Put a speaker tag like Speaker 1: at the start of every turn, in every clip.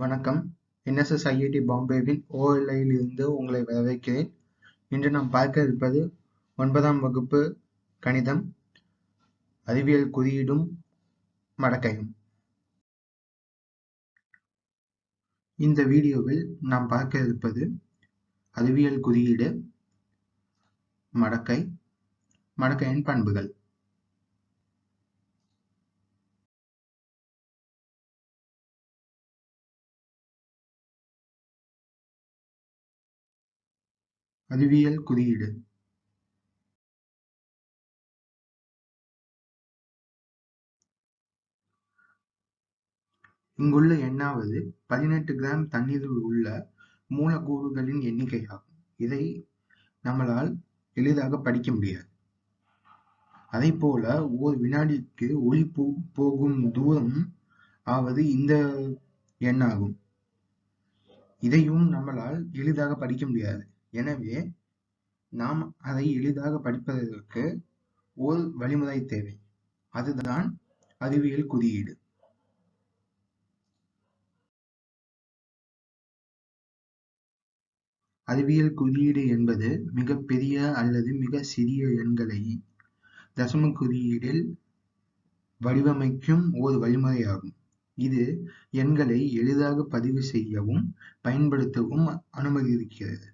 Speaker 1: வணக்கம். NSS IIT பாம்பேவின் ஓஎல்ஐயில் இருந்து உங்களை வரவேற்கிறேன். இன்று நாம் பார்க்க இருப்பது ஒன்பதாம் வகுப்பு கணிதம். அறிவியல் குறியீடும் மடக்கையும். இந்த வீடியோவில் நாம் பார்க்க இருப்பது அறிவியல் குறியீடு மடக்கை மடக்கையின் பண்புகள். அறிவியல் குறியீடு. இங்குள்ள எண்ணாவது பதினெட்டு கிராம் தண்ணீரில் உள்ள மூலக்கூறுகளின் எண்ணிக்கையாகும். இதை நம்மளால் எளிதாக படிக்க முடியாது. அதை போல ஒரு வினாடிக்கு ஒளி போ போகும் தூரம் ஆவது இந்த எண்ணாகும். இதையும் நம்மளால் எளிதாக படிக்க முடியாது. எனவே நாம் அதை எளிதாக படிப்பதற்கு ஓர் வழிமுறை தேவை. அதுதான் அறிவியல் குறியீடு. அறிவியல் குறியீடு என்பது மிகப் பெரிய அல்லது மிக சிறிய எண்களை தசம குறியீடில் வடிவமைக்கும் ஓர் வழிமுறையாகும். இது எண்களை எளிதாக பதிவு செய்யவும் பயன்படுத்தவும் அனுமதிக்கிறது.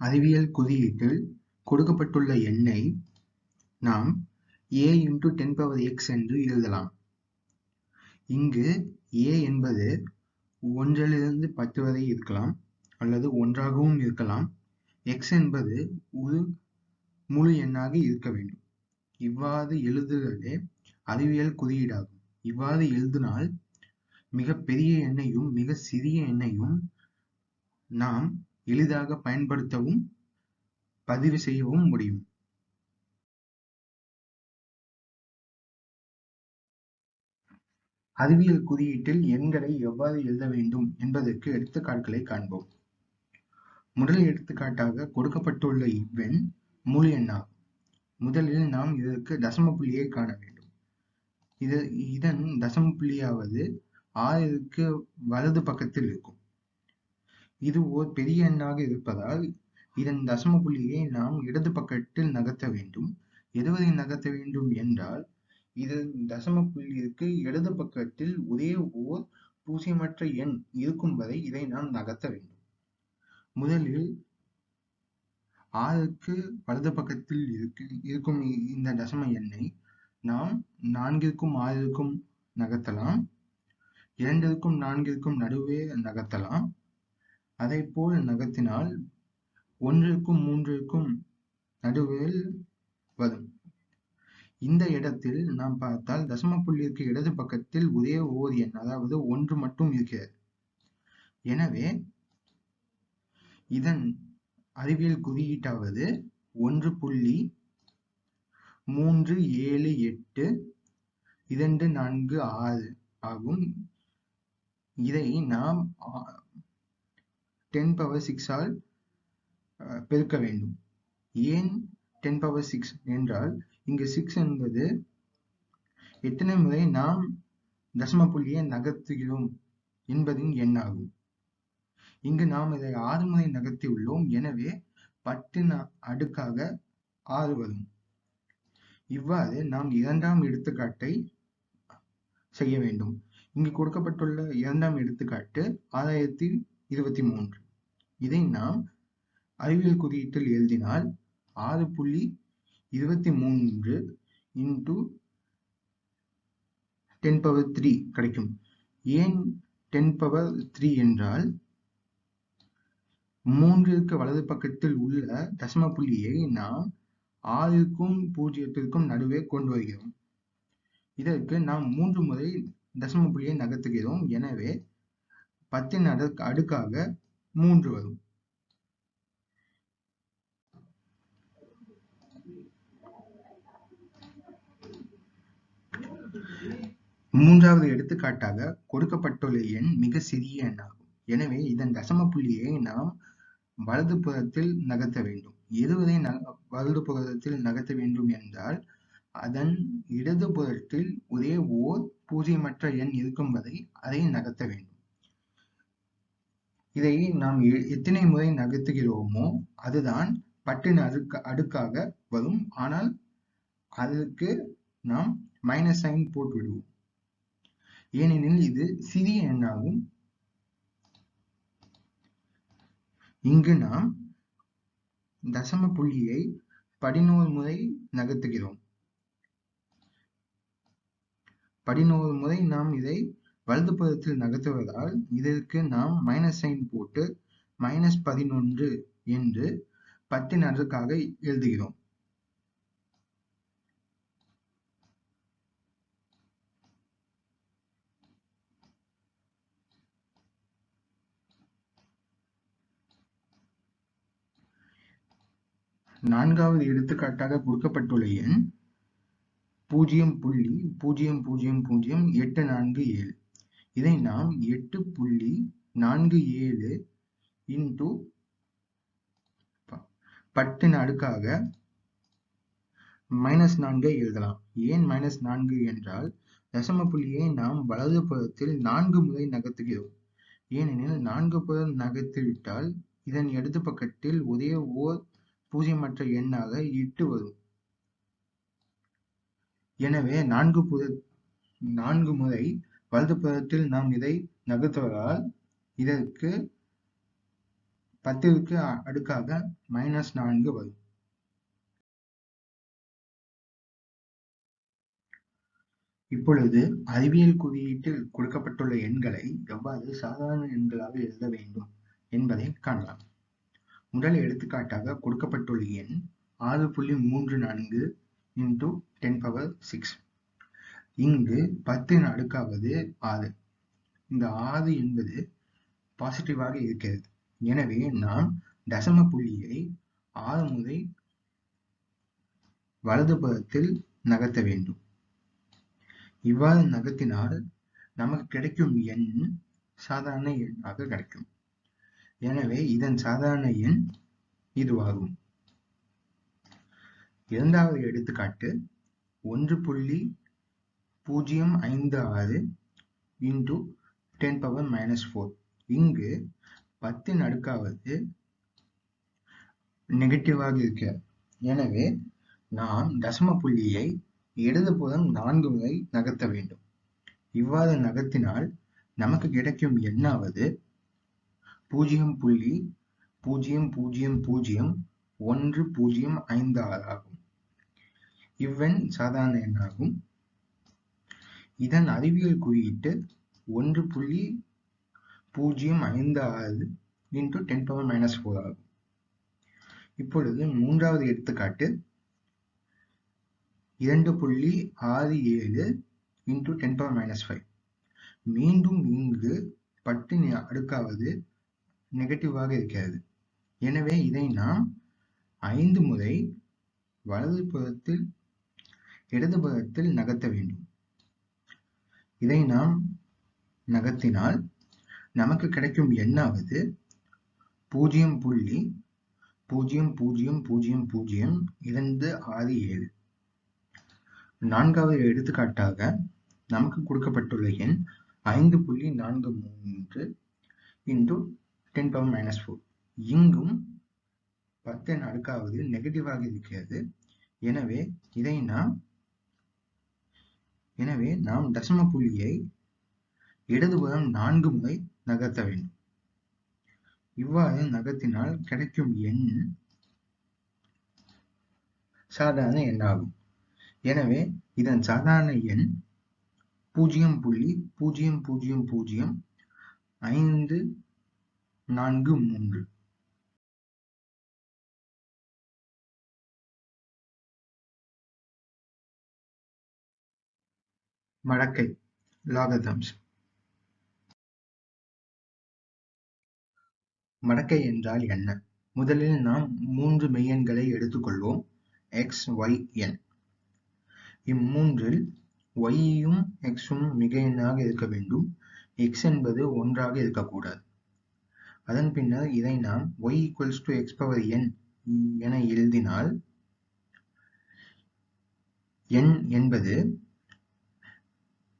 Speaker 1: அறிவியல் குறியீட்டில் கொடுக்கப்பட்டுள்ள எண்ணை நாம் a into ten power x என்று எழுதலாம். இங்கு a என்பது ஒன்றிலிருந்து பத்து வரை இருக்கலாம் அல்லது ஒன்றாகவும் இருக்கலாம். X என்பது ஒரு முழு எண்ணாக இருக்க வேண்டும். இவ்வாறு எழுதுவதே அறிவியல் குறியீடாகும். இவ்வாறு எழுதினால் மிக பெரிய எண்ணையும் மிக சிறிய எண்ணையும் நாம் எளிதாக பயன்படுத்தவும் பதிவு செய்யவும் முடியும். அறிவியல் குறியீட்டில் எண்களை எவ்வாறு எழுத வேண்டும் என்பதற்கு எடுத்துக்காட்டுகளை காண்போம். முதல் எடுத்துக்காட்டாக கொடுக்கப்பட்டுள்ள இவ்வெண் முழு எண்ணாகும் முதலில் நாம் இதற்கு தசம புள்ளியை காண வேண்டும். இது இதன் தசம புள்ளியாவது ஆறிற்கு வலது பக்கத்தில் இருக்கும். இது ஓர் பெரிய எண்ணாக இருப்பதால் இதன் தசம புள்ளியை நாம் இடது பக்கத்தில் நகர்த்த வேண்டும். எதுவரை நகர்த்த வேண்டும் என்றால் இதன் தசம புள்ளிக்கு இடது பக்கத்தில் ஒரே ஓர் பூஜ்ஜியமற்ற எண் இருக்கும் வரை இதை நாம் நகர்த்த வேண்டும். முதலில் ஆறுக்கு வலது பக்கத்தில் இருக்கு இருக்கும் இந்த தசம எண்ணை நாம் நான்கிற்கும் ஆறிற்கும் நகர்த்தலாம். இரண்டிற்கும் நான்கிற்கும் நடுவே நகர்த்தலாம். அதை போல் நகர்த்தினால் ஒன்றிற்கும் மூன்றிற்கும் நடுவில் வரும். இந்த இடத்தில் நாம் பார்த்தால் தசம புள்ளிக்கு இடது பக்கத்தில் ஒரே ஓர் எண் அதாவது ஒன்று மட்டும் இருக்கிறது. எனவே இதன் அறிவியல் குறியீட்டாவது ஒன்று புள்ளி மூன்று ஏழு எட்டு இரண்டு நான்கு ஆறு ஆகும். இதை நாம் டென் பவர் சிக்ஸால் பெருக்க வேண்டும். ஏன் டென் பவர் சிக்ஸ் என்றால் இங்கு சிக்ஸ் என்பது எத்தனை முறை நாம் தசம புள்ளியை நகர்த்துகிறோம் என்பதின் எண்ணாகும். இங்கு நாம் இதை ஆறு முறை நகர்த்தி உள்ளோம். எனவே பத்தின் அடுக்காக ஆறு வரும். இவ்வாறு நாம் இரண்டாம் எடுத்துக்காட்டை செய்ய வேண்டும். இங்கு கொடுக்கப்பட்டுள்ள இரண்டாம் எடுத்துக்காட்டு ஆறாயிரத்தி இருபத்தி மூன்று. இதை நாம் அறிவியல் குறியீட்டில் எழுதினால் ஆறு புள்ளி இருபத்தி மூன்று இன்டு டென் பவர் த்ரீ கிடைக்கும். ஏன் டென் பவர் த்ரீ என்றால் மூன்றிற்கு வலது பக்கத்தில் உள்ள தசம புள்ளியை நாம் ஆறுக்கும் பூஜ்ஜியத்திற்கும் நடுவே கொண்டு வருகிறோம். இதற்கு நாம் மூன்று முறை தசம புள்ளியை நகர்த்துகிறோம். எனவே பத்தின் அடுக்காக மூன்று வரும். மூன்றாவது எடுத்துக்காட்டாக கொடுக்கப்பட்டுள்ள எண் மிக சிறிய எண்ணாகும். எனவே இதன் தசம புள்ளியை நாம் வலது புறத்தில் நகர்த்த வேண்டும். இருபதை வலது புறத்தில் நகர்த்த வேண்டும் என்றால் அதன் இடது புறத்தில் ஒரே ஓர் பூஜ்ஜியமற்ற எண் இருக்கும் வரை அதை நகர்த்த வேண்டும். இதை நாம் எத்தனை முறை நகர்த்துகிறோமோ அதுதான் பட்டின் அடுக்க அடுக்காக வரும். ஆனால் அதற்கு நாம் மைனஸ் சைன் போட்டு விடுவோம் ஏனெனில் இது சிறிய எண்ணாகும். இங்கு நாம் தசம புள்ளியை பதினோரு முறை நகர்த்துகிறோம். பதினோரு முறை நாம் இதை வலது புறத்தில் நகர்த்துவதால் இதற்கு நாம் மைனஸ் சைன் போட்டு மைனஸ் பதினொன்று என்று பத்தின் அடுக்காக எழுதுகிறோம். நான்காவது எடுத்துக்காட்டாக கொடுக்கப்பட்டுள்ள எண் பூஜ்ஜியம் புள்ளி பூஜ்ஜியம் பூஜ்ஜியம் பூஜ்ஜியம் எட்டு நான்கு ஏழு. இதை நாம் எட்டு புள்ளி நான்கு ஏழு இன்டூ பத்தின் அடுக்காக மைனஸ் நான்கை எழுதலாம். ஏன் மைனஸ் நான்கு என்றால் தசம புள்ளியை நாம் வலது புறத்தில் நான்கு முறை நகர்த்துகிறோம். ஏனெனில் நான்கு புறம் நகர்த்திவிட்டால் இதன் இடது பக்கத்தில் ஒரே ஓர் பூஜ்ஜியமற்ற எண்ணாக எட்டு வரும். எனவே நான்கு புற நான்கு முறை வலது புறத்தில் நாம் இதை நகர்த்துவதால் இதற்கு பத்திற்கு அடுக்காக மைனஸ் நான்கு வரும். இப்பொழுது அறிவியல் குறியீட்டில் கொடுக்கப்பட்டுள்ள எண்களை எவ்வாறு சாதாரண எண்களாக எழுத வேண்டும் என்பதை காணலாம். முதல் எடுத்துக்காட்டாக கொடுக்கப்பட்டுள்ள எண் ஆறு புள்ளி மூன்று நான்கு இன்டூ டென் பவர் சிக்ஸ் இங்கு பத்தின் அடுக்காவது ஆறு இந்த ஆறு என்பது பாசிட்டிவாக இருக்கிறது. எனவே நாம் தசம புள்ளியை ஆறு முறை வலது புறத்தில் நகர்த்த வேண்டும். இவ்வாறு நகர்த்தினால் நமக்கு கிடைக்கும் எண் சாதாரண எண்ணாக கிடைக்கும். எனவே இதன் சாதாரண எண் இதுவாகும். இரண்டாவது எடுத்துக்காட்டு ஒன்று புள்ளி பூஜ்ஜியம் ஐந்து ஆறு into ten power minus four இங்கு பத்தின் அடுக்காவது நெகட்டிவாக இருக்க. எனவே நாம் தசம புள்ளியை இடதுபுறம் நான்கு முறை நகர்த்த வேண்டும். இவ்வாறு நகர்த்தினால் நமக்கு கிடைக்கும் எண்ணாவது பூஜ்ஜியம் புள்ளி பூஜ்ஜியம் பூஜ்ஜியம் பூஜ்ஜியம் ஒன்று பூஜ்ஜியம் ஐந்து ஆறு ஆகும். இவ்வெண் சாதாரண எண்ணாகும். இதன் அறிவியல் குறியீட்டு ஒன்று புள்ளி பூஜ்ஜியம் ஐந்து ஆறு into ten power minus four ஆகும். இப்பொழுது மூன்றாவது எடுத்துக்காட்டு இரண்டு புள்ளி ஆறு ஏழு into ten power minus five மீண்டும் இங்கு பட்டின் அடுக்காவது நெகட்டிவாக இருக்கிறது. எனவே இதை நாம் ஐந்து முறை வலது புறத்தில் இடது புறத்தில் நகர்த்த வேண்டும். இதை நாம் நகர்த்தினால் நமக்கு கிடைக்கும் எண்ணாவது பூஜ்ஜியம் புள்ளி பூஜ்ஜியம் பூஜ்ஜியம் பூஜ்ஜியம் பூஜ்ஜியம் இரண்டு ஆறு ஏழு. நான்காவது எடுத்துக்காட்டாக நமக்கு கொடுக்கப்பட்டுள்ள எண் ஐந்து புள்ளி நான்கு மூன்று into ten power minus four இங்கும் பத்தின் அடுக்காவது நெகட்டிவாக இருக்கிறது. எனவே இதை நாம் எனவே நாம் தசம புள்ளியை இடதுபுறம் நான்கு முறை நகர்த்த வேண்டும். இவ்வாறு நகர்த்தினால் கிடைக்கும் எண் சாதாரண எண்ணாகும். எனவே இதன் சாதாரண எண் பூஜ்ஜியம் புள்ளி பூஜ்ஜியம் பூஜ்ஜியம் பூஜ்ஜியம் ஐந்து நான்கு மூன்று. மடக்கை லாகதம்ஸ் மடக்கை என்றால் என்ன? முதலில் நாம் மூன்று மெய்யெண்களை எடுத்துக்கொள்வோம். எக்ஸ் ஒய் என் இம்மூன்றில் ஒய்யும் எக்ஸும் மிக எண்ணாக இருக்க வேண்டும். எக்ஸ் என்பது ஒன்றாக இருக்கக்கூடாது. அதன் பின்னர் இதை நாம் y equals to x power n என எழுதினால் என் என்பது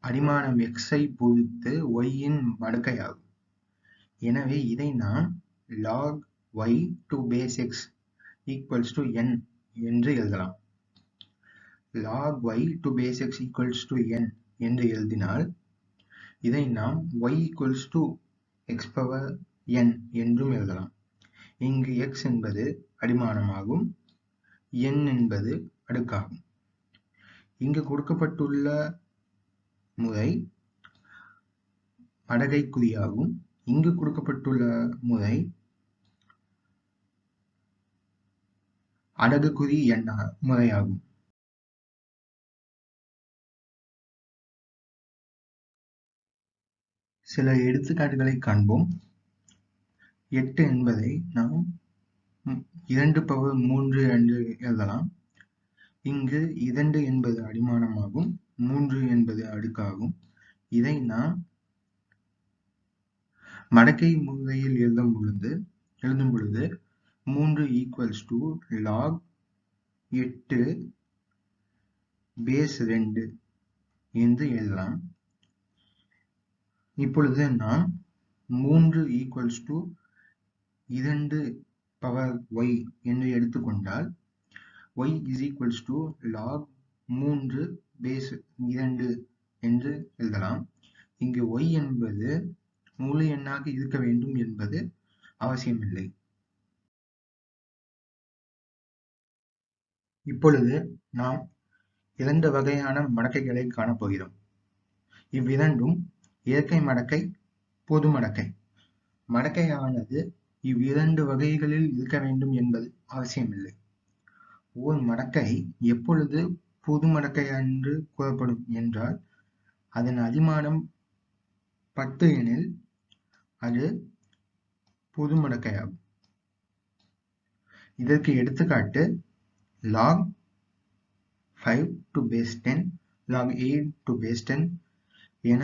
Speaker 1: அடிமானம் x ஐ பொறுத்து y இன் மடக்கையாகும். எனவே இதை நாம் log y to base x equals to n என்று எழுதலாம். log y to base x equals to n என்று எழுதினால் இதை நாம் y equals to x power n என்றும் எழுதலாம். இங்கு x என்பது அடிமானமாகும் n என்பது அடுக்காகும். இங்கு கொடுக்கப்பட்டுள்ள முறை படகை குறியாகும். இங்கு கொடுக்கப்பட்டுள்ள முறை அடகு குறி எண்ண முறையாகும். சில எடுத்துக்காட்டுகளை காண்போம். எட்டு என்பதை நாம் இரண்டு பவர் மூன்று என்று எழுதலாம். இங்கு இரண்டு என்பது அடிமானமாகும். மூன்று என்பது அடுக்காகும். இதை நாம் மடக்கை முறையில் எழுதும் பொழுது எழுதும் பொழுது மூன்று ஈக்குவல்ஸ் டு லாக் எட்டு பேஸ் ரெண்டு என்று எழுதலாம். இப்பொழுது நாம் மூன்று ஈக்குவல்ஸ் டு இரண்டு பவர் ஒய் என்று எடுத்துக்கொண்டால் y is equals to log மூன்று பேஸ் இரண்டு என்று எழுதலாம். இங்கு y என்பது முழு எண்ணாக இருக்க வேண்டும் என்பது அவசியமில்லை. இப்பொழுது நாம் இரண்டு வகையான மடக்கைகளை காணப்போகிறோம். இவ்விரண்டும் இயற்கை மடக்கை, பொது மடக்கை. மடக்கையானது இவ்விரண்டு வகைகளில் இருக்க வேண்டும் என்பது அவசியமில்லை. ஓர் மடக்கை எப்பொழுது பொது மடக்கை என்று கூறப்படும் என்றால் அதன் அடிமானம் பத்து எனில் அது பொது மடக்கையாகும். இதற்கு எடுத்துக்காட்டு log 5 to base 10, log 8 to base 10 என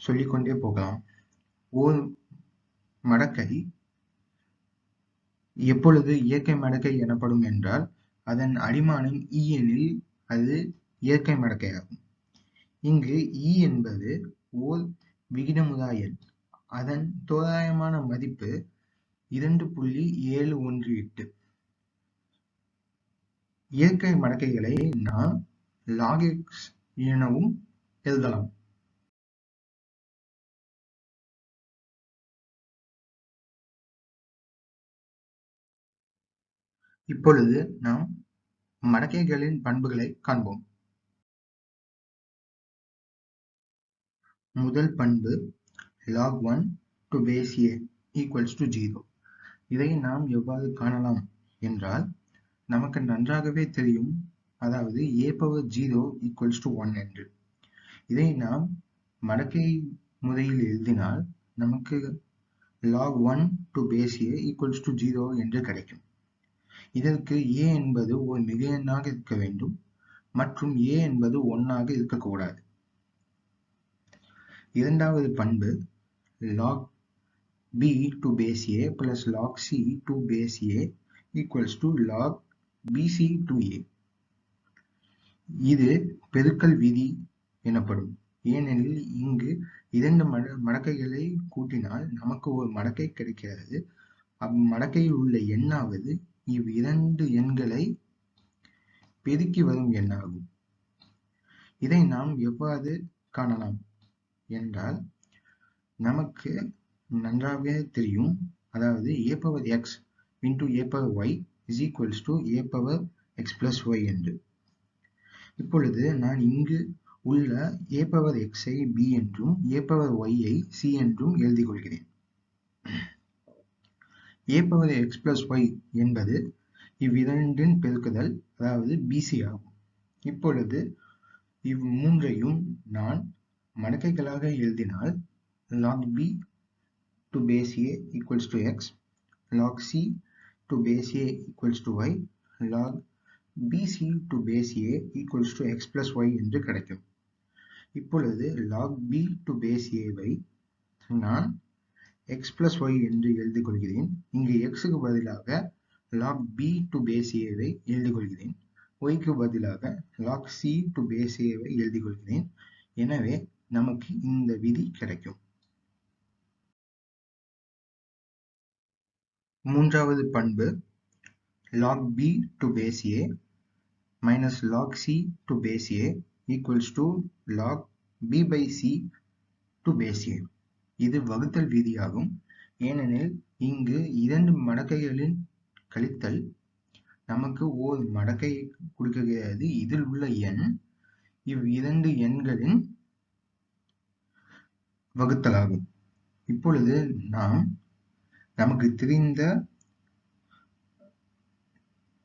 Speaker 1: சொல்லிக்கொண்டே போகலாம். ஓர் மடக்கை எப்பொழுது இயற்கை மடக்கை எனப்படும் என்றால் அதன் அடிமானம் e எனில் அது இயற்கை மடக்கையாகும். இங்கு e என்பது ஓர் விகிதமுறா எண். அதன் தோராயமான மதிப்பு இரண்டு புள்ளி ஏழு ஒன்று எட்டு. இயற்கை மடக்கைகளை நாம் லாகிக்ஸ் எனவும் எழுதலாம். இப்பொழுது நாம் மடக்கைகளின் பண்புகளைக் காண்போம். முதல் பண்பு log 1 to base a equals to 0. இதை நாம் எவ்வாறு காணலாம் என்றால் நமக்கு நன்றாகவே தெரியும் அதாவது a power 0 equals to 1 என்று. இதை நாம் மடக்கை முறையில் எழுதினால் நமக்கு log 1 to base a equals to 0 என்று கிடைக்கும். இதற்கு a என்பது ஒரு மிகையெண்ணாக இருக்க வேண்டும் மற்றும் a என்பது ஒன்றாக இருக்கக்கூடாது. இரண்டாவது பண்பு log b to base a plus log c to base a equals to log bc to a. இது பெருக்கல் விதி எனப்படும். ஏனெனில் இங்கு இரண்டு மட மடக்கைகளை கூட்டினால் நமக்கு ஒரு மடக்கை கிடைக்கிறது. அம்மடக்கையில் உள்ள எண்ணாவது இவ்விரண்டு எண்களை பெருக்கி வரும் எண்ணாகும். இதை நாம் எவ்வாறு காணலாம் என்றால் நமக்கு நன்றாகவே தெரியும் அதாவது a power x into a power y is equals to a power x plus y என்று. இப்பொழுது நான் இங்கு உள்ள ஏ பவர் எக்ஸை பி என்றும் ஏ பவர் ஒய்யை சி என்றும் எழுதிக் கொள்கிறேன். A power x plus y என்பது இவ்விரண்டின் பெருக்குதல் அதாவது bc ஆகும். இப்பொழுது இம்மூன்றையும் நான் மடக்கைகளாக எழுதினால் log b to base a equals to x, log c to base a equals to y, log bc to base a equals to x plus y என்று கிடைக்கும். இப்பொழுது log b to base a வை நான் x plus y என்று எழுதிக் கொள்கிறேன். இங்கு x க்கு பதிலாக log b to base a வை எழுதிக் கொள்கிறேன். y க்கு பதிலாக log c to base a வை எழுதிக் கொள்கிறேன். எனவே நமக்கு இந்த விதி கிடைக்கும் மூன்றாவது பண்பு log b to base a minus log c to base a equals to log b by c to base a இது வகுத்தல் விதியாகும். ஏனெனில் இங்கு இரண்டு மடக்கைகளின் கழித்தல் நமக்கு ஓர் மடக்கை கொடுக்கிறது இதில் உள்ள எண் இவ் இரண்டு எண்களின் வகுத்தலாகும். இப்பொழுது நாம் நமக்கு தெரிந்த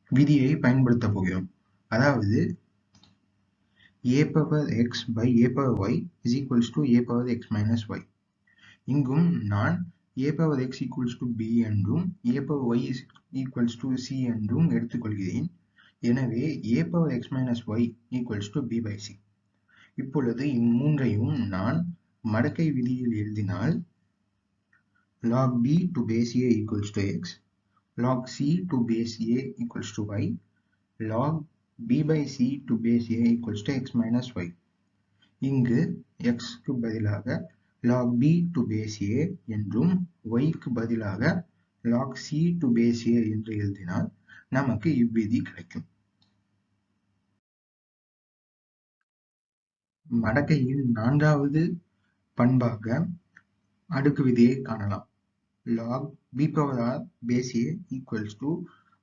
Speaker 1: விதியை பயன்படுத்த போகிறோம். அதாவது a power x by a power y is equals to a power x minus y. இங்கும் நான் a power x equals to b என்றும் a power y is equals to c என்றும் எடுத்துக்கொள்கிறேன் எனவே a power x minus y equals to b by c இப்பொழுது இம்மூன்றையும் நான் மடக்கை விதியில் எழுதினால் log b to base a equals to x log c to base a equals to y log b by c to base a equals to x minus y இங்கு x க்கு பதிலாக log b to base a என்றும் y க்கு பதிலாக log c to base a என்று எழுதினால் நமக்கு இவ்விதி கிடைக்கும். மடக்கையின் நான்காவது பண்பாக அடுக்கு விதியை காணலாம். log b power r base a equals to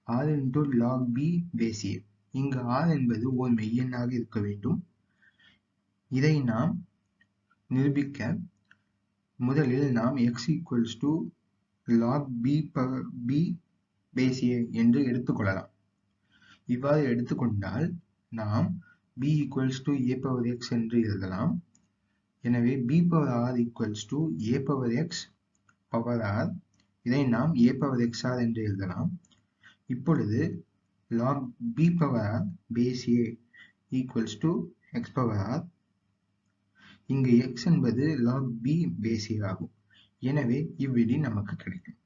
Speaker 1: r into log b base a. இங்கு r என்பது ஓர் மெய்யெண்ணாக இருக்க வேண்டும். இதை நாம் நிரூபிக்க முதலில் நாம் x equals to log b power b base a என்று எடுத்துக்கொள்ளலாம் இவ்வாறு எடுத்துக்கொண்டால் நாம் b equals to a power x என்று எழுதலாம் எனவே b power r equals to a power x power r இதை நாம் a power xr என்று எழுதலாம் இப்பொழுது log இங்கு x என்பது log b base ஆகும். எனவே இவ்விதி நமக்கு கிடைக்கும்.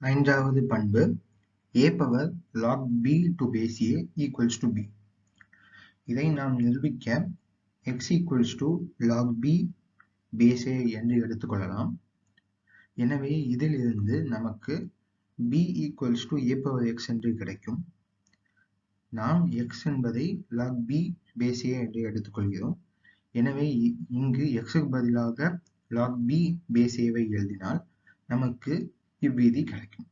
Speaker 1: ஐந்தாவது பண்பு a power log b to base a equals to b. இதை நாம் நிரூபிக்க x equals to log b base a என்று எடுத்துக்கொள்ளலாம். எனவே இதிலிருந்து நமக்கு b equals to a power x என்று கிடைக்கும். நாம் x என்பதை log b base a என்று எடுத்துக்கொள்கிறோம். எனவே இங்கு x க்கு பதிலாக log b base a வை எழுதினால் நமக்கு இவ்விதி கிடைக்கும்.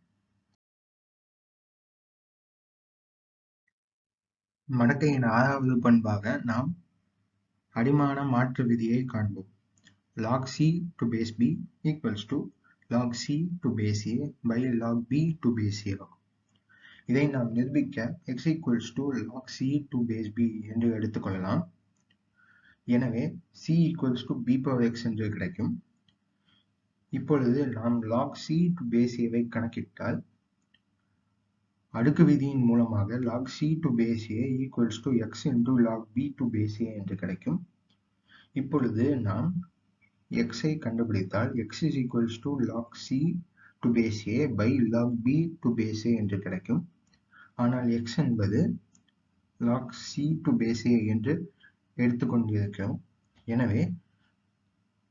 Speaker 1: மடக்கையின் ஆறாவது பண்பாக நாம் அடிமான மாற்று விதியை காண்போம். log c to base b equals to log c to base a by log b to base a ஆகும். இதை நாம் நிரூபிக்க x equals to log c to base b என்று எடுத்துக்கொள்ளலாம் எனவே c equals to b power x என்று கிடைக்கும் இப்பொழுது நாம் log c to base a வை கணக்கிட்டால் அடுக்கு விதியின் மூலமாக log c to base a equals to x into log b to base a என்று கிடைக்கும் இப்பொழுது நாம் x ஐ கண்டுபிடித்தால் x is equals to log c to base a by log b to base a என்று கிடைக்கும் ஆனால் x என்பது log c to base a என்று எடுத்துக்கொண்டிருக்கிறோம் எனவே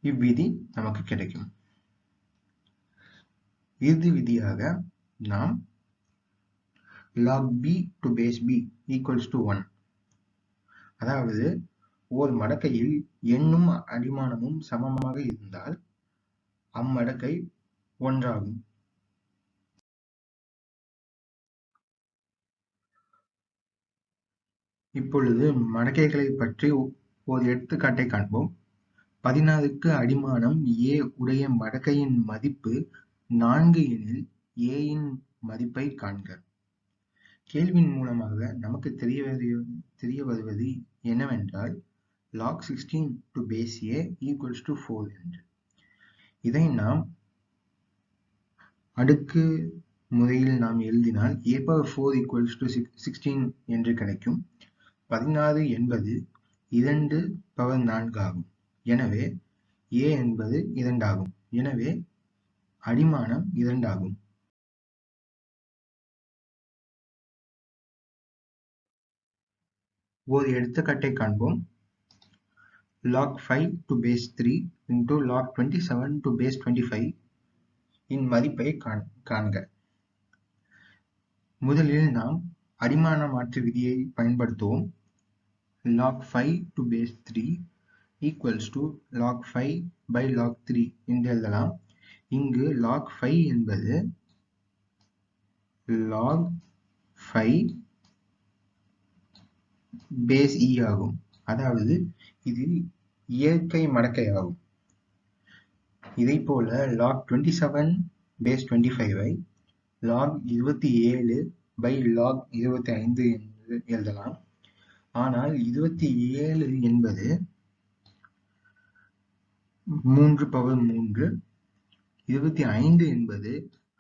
Speaker 1: இவ்விதி நமக்கு கிடைக்கும். இறுதி விதியாக நாம் log b to base b equals to 1 அதாவது ஓர் மடக்கையில் எண்ணும் அடிமானமும் சமமாக இருந்தால் அம்மடக்கை ஒன்றாகும். இப்பொழுது மடக்கைகளை பற்றி ஒரு எடுத்துக்காட்டை காண்போம். பதினாறுக்கு அடிமானம் ஏ உடைய மடக்கையின் மதிப்பு நான்கு எனில் ஏயின் மதிப்பை காண்க. கேள்வியின் மூலமாக நமக்கு தெரிய தெரிய வருவது என்னவென்றால் log 16 to base a equals to 4 என்று. இதை நாம் அடுக்கு முறையில் நாம் எழுதினால் a power 4 equals to 16 என்று கிடைக்கும். பதினாறு என்பது இரண்டு பவர் நான்கு ஆகும் எனவே ஏ என்பது இரண்டாகும். எனவே அடிமானம் இரண்டாகும். ஒரு எடுத்துக்காட்டை காண்போம். log 5 to base 3 into log 27 to base 25 இன் மதிப்பை காண்க. முதலில் நாம் அடிமான மாற்று விதியை பயன்படுத்துவோம். Log 5 to base 3 equals to log 5 by log 3 என்று எழுதலாம் இங்கு log 5 என்பது log 5 base e ஆகும் அதாவது இது இயற்கை மடக்கை ஆகும் இதைப்போல log 27 base 25 I log 27 by log 25 என்று எழுதலாம் ஆனால் இருபத்தி ஏழு என்பது மூன்று பவர் மூன்று இருபத்தி ஐந்து என்பது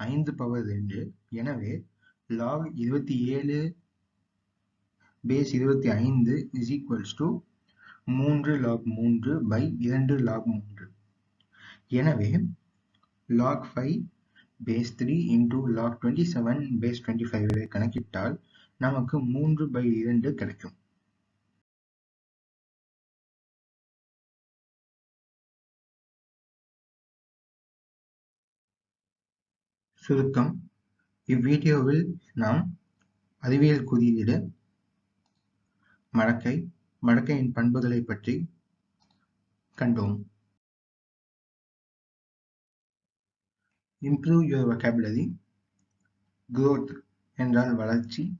Speaker 1: ஐந்து பவர் ரெண்டு எனவே லாக் இருபத்தி ஏழு பேஸ் இருபத்தி ஐந்து இஸ் ஈக்குவல்ஸ் டு மூன்று லாக் மூன்று பை இரண்டு லாக் மூன்று எனவே log five base three into log twenty seven base twenty five கணக்கிட்டால் நமக்கு மூன்று பை இரண்டு கிடைக்கும் சுருக்கம் இவ்வீடியோவில் நாம் அறிவியல் குறியீடு மடக்கை மடக்கையின் பண்புகளை பற்றி கண்டோம். Improve your vocabulary. குரோத் என்றால் வளர்ச்சி.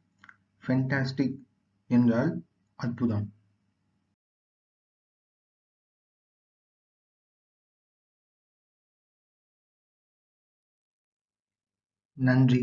Speaker 1: ஃபென்டாஸ்டிக் என்றால் அற்புதம். நன்றி.